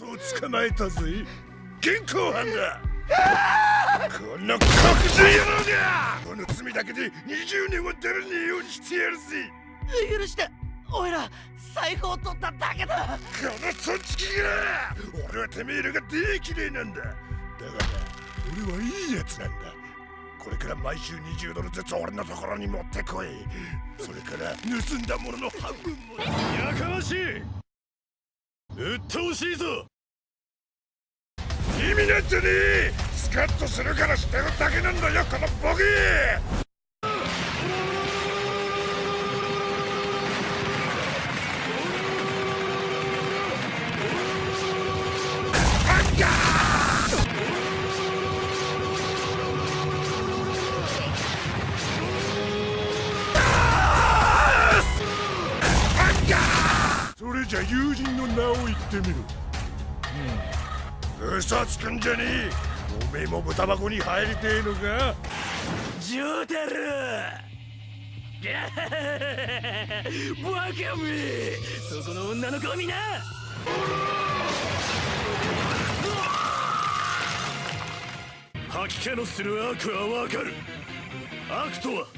と捕まえたぜ。現行犯だ。この黒人野郎が。この罪だけで20年は出らねえようにしてやるぜ。許して。おいら財布を取っただけだ。このそんちきが。俺はてめえらができれいなんだ。だから俺はいいやつなんだ。これから毎週20ドルずつ俺のところに持ってこい。それから盗んだものの半分も。やかましいうっとうしいぞ。意味なんてねえスカッとするからしてるだけなんだよこのボケ。それじゃ友人の名を言ってみろ嘘つくんじゃねえ。おめえも豚箱に入りてえのか。ジョータルバカめ。そこの女の子を見な。吐き気のする悪はわかる。悪とは